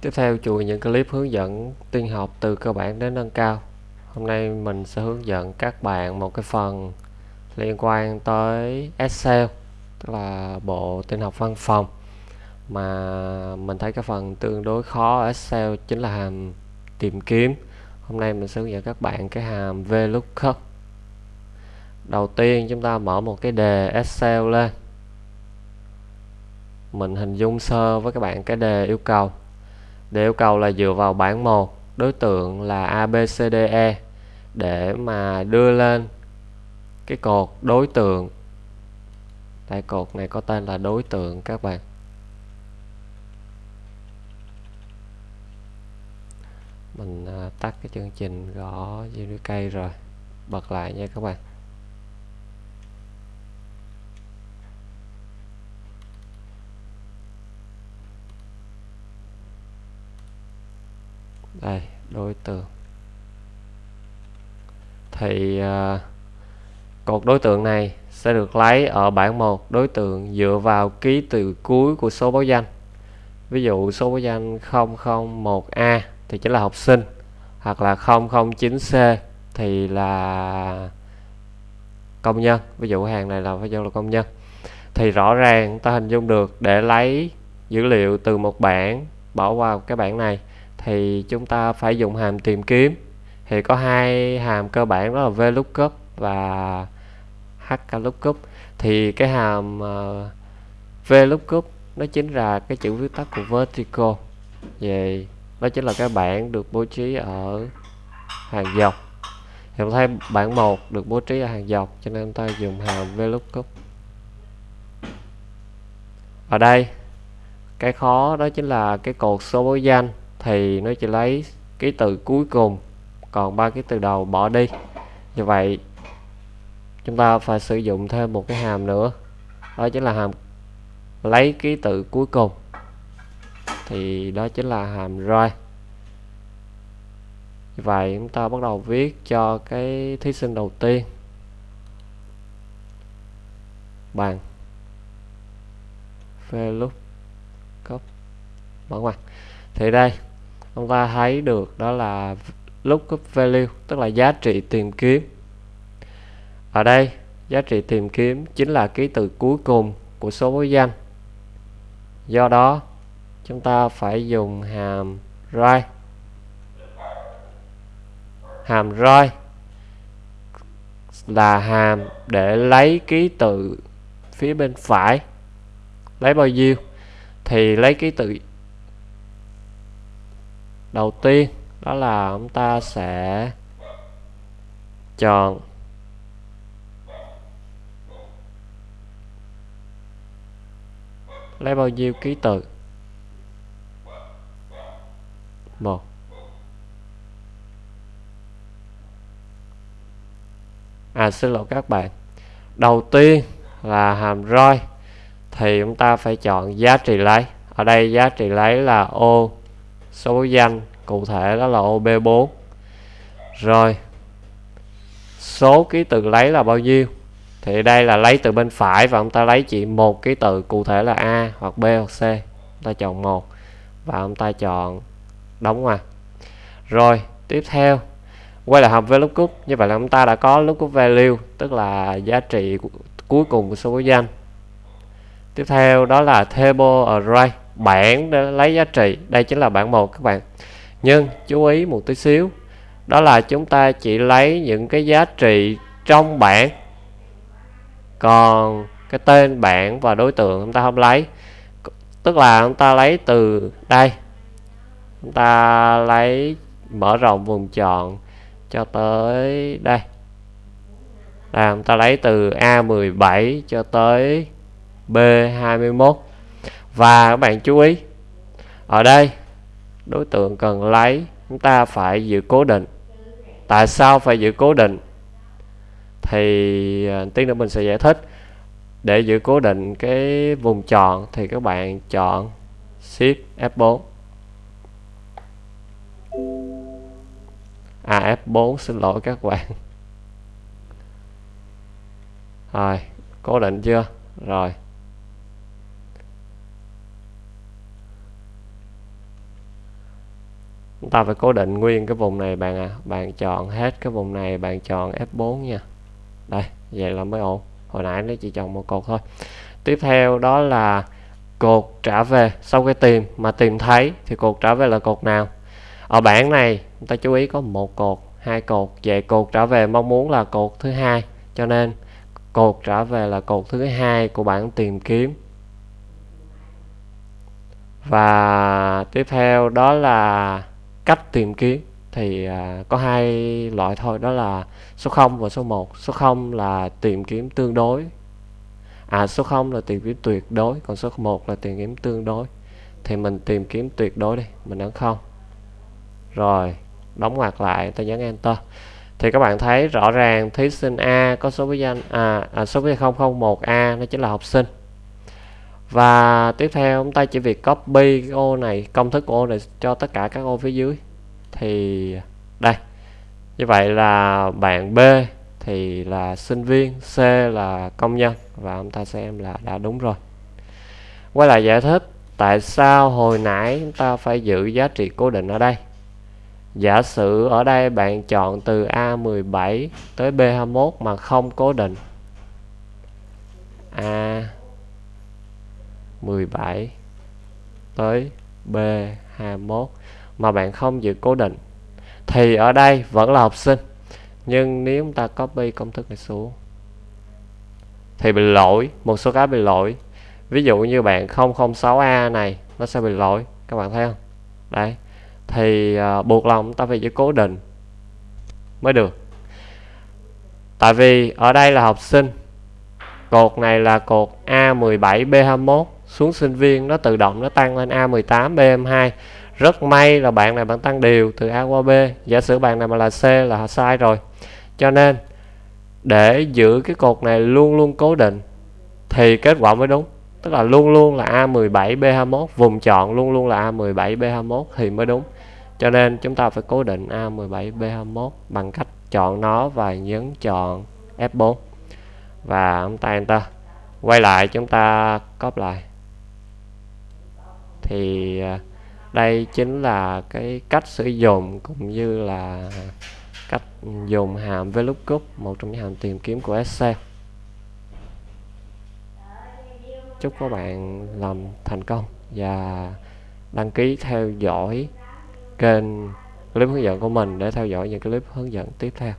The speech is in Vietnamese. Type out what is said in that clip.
Tiếp theo chuỗi những clip hướng dẫn tiên học từ cơ bản đến nâng cao. Hôm nay mình sẽ hướng dẫn các bạn một cái phần liên quan tới Excel, tức là bộ tin học văn phòng mà mình thấy cái phần tương đối khó ở Excel chính là hàm tìm kiếm. Hôm nay mình sẽ hướng dẫn các bạn cái hàm VLOOKUP. Đầu tiên chúng ta mở một cái đề Excel lên. Mình hình dung sơ với các bạn cái đề yêu cầu. Đề yêu cầu là dựa vào bảng 1 đối tượng là ABCDE để mà đưa lên cái cột đối tượng. Đây, cột này có tên là đối tượng các bạn. Mình à, tắt cái chương trình gõ dưới cây rồi, bật lại nha các bạn. Đây đối tượng thì uh, cột đối tượng này sẽ được lấy ở bảng 1 đối tượng dựa vào ký từ cuối của số báo danh. Ví dụ số báo danh 001A thì chính là học sinh hoặc là 009C thì là công nhân. Ví dụ hàng này là phải do là công nhân. Thì rõ ràng ta hình dung được để lấy dữ liệu từ một bảng bỏ vào cái bảng này thì chúng ta phải dùng hàm tìm kiếm. Thì có hai hàm cơ bản đó là VLOOKUP và HLOOKUP thì cái hàm ờ, uh, VLOOKUP nó chính là cái chữ viết tắt của vertical. Về đó chính là cái bảng được bố trí ở hàng dọc. Thì chúng thấy bảng 1 được bố trí ở hàng dọc cho nên ta dùng hàm VLOOKUP ở đây cái khó đó chính là cái cột số báo danh thì nó chỉ lấy ký tự cuối cùng, còn ba ký tự đầu bỏ đi. Như vậy, chúng ta phải sử dụng thêm một cái hàm nữa. Đó chính là hàm lấy ký tự cuối cùng. Thì đó chính là hàm right. Như vậy, chúng ta bắt đầu viết cho cái thí sinh đầu tiên. Bằng VLOOKUP mở ngoặc. Thì đây chúng ta thấy được đó là lookup value, tức là giá trị tìm kiếm. Ở đây, giá trị tìm kiếm chính là ký tự cuối cùng của số báo danh. Do đó, chúng ta phải dùng hàm right. Hàm right là hàm để lấy ký tự phía bên phải. Lấy bao nhiêu? Thì lấy ký tự đầu tiên, đó là chúng ta sẽ chọn lấy bao nhiêu ký tự? Một. À xin lỗi các bạn. Đầu tiên là hàm roi, thì chúng ta phải chọn giá trị lấy. Ở đây giá trị lấy là ô số danh cụ thể đó là OB4 rồi, số ký tự lấy là bao nhiêu? Thì đây là lấy từ bên phải và ông ta lấy chỉ một ký tự cụ thể là A hoặc B hoặc C. Ông ta chọn một và ông ta chọn đóng ngoặc. Rồi, tiếp theo, quay lại hàm VLOOKUP như vậy là chúng ta đã có lookup value, tức là giá trị cuối cùng của số báo danh. Tiếp theo đó là table array bảng để lấy giá trị. Đây chính là bảng 1 các bạn. Nhưng chú ý một tí xíu, đó là chúng ta chỉ lấy những cái giá trị trong bảng còn cái tên bảng và đối tượng chúng ta không lấy. Tức là chúng ta lấy từ đây. Chúng ta lấy mở rộng vùng chọn cho tới đây. Là chúng ta lấy từ A17 cho tới B21 và các bạn chú ý, ở đây đối tượng cần lấy, chúng ta phải giữ cố định. Tại sao phải giữ cố định? Thì à, tí nữa mình sẽ giải thích. Để giữ cố định cái vùng chọn thì các bạn chọn Shift F4 à F4 xin lỗi các bạn. Rồi, cố định chưa? Rồi. Chúng ta phải cố định nguyên cái vùng này, bạn à. Bạn chọn hết cái vùng này, bạn chọn F4 nha. Đây, vậy là mới ổn. Hồi nãy nó chỉ chọn một cột thôi. Tiếp theo đó là cột trả về sau cái tìm. Mà tìm thấy thì cột trả về là cột nào? Ở bảng này, chúng ta chú ý có một cột, hai cột. Vậy cột trả về mong muốn là cột thứ hai. Cho nên, cột trả về là cột thứ hai của bảng tìm kiếm. Và tiếp theo đó là cách tìm kiếm thì à, có hai loại thôi đó là số 0 và số 1 số 0 là tìm kiếm tương đối. À số 0 là tìm kiếm tuyệt đối còn số 1 là tìm kiếm tương đối. Thì mình tìm kiếm tuyệt đối đi mình ấn không. Rồi đóng ngoặc lại ta nhấn enter. Thì các bạn thấy rõ ràng thí sinh A có số báo danh à, à số báo 001A nó chính là học sinh và tiếp theo chúng ta chỉ việc copy cái ô này, công thức của ô này cho tất cả các ô phía dưới. Thì đây, như vậy là bạn B thì là sinh viên, C là công nhân, và chúng ta xem là đã đúng rồi. Quay lại giải thích tại sao hồi nãy chúng ta phải giữ giá trị cố định ở đây. Giả sử ở đây bạn chọn từ A17 tới B21 mà không cố định. A 17 tới B21 mà bạn không giữ cố định thì ở đây vẫn là học sinh. Nhưng nếu chúng ta copy công thức này xuống thì bị lỗi một số cái bị lỗi. Ví dụ như bạn 006A này nó sẽ bị lỗi. Các bạn thấy không? Đấy. Thì uh, buộc lòng ta phải giữ cố định mới được. Tại vì ở đây là học sinh cột này là cột A17 B21 xuống sinh viên, nó tự động nó tăng lên A18 BM2 rất may là bạn này bạn tăng đều từ A qua B. Giả sử bạn này mà là C là sai rồi. Cho nên, để giữ cái cột này luôn luôn cố định, thì kết quả mới đúng. Tức là luôn luôn là A17 B21 vùng chọn luôn luôn là A17 B21 thì mới đúng. Cho nên chúng ta phải cố định A17 B21 bằng cách chọn nó và nhấn chọn F4 và chúng ta enter quay lại chúng ta copy lại thì à, đây chính là cái cách sử dụng cũng như là cách dùng hàm VLOOKUP một trong những hàm tìm kiếm của Excel. Chúc các bạn làm thành công và đăng ký theo dõi kênh clip hướng dẫn của mình để theo dõi những clip hướng dẫn tiếp theo.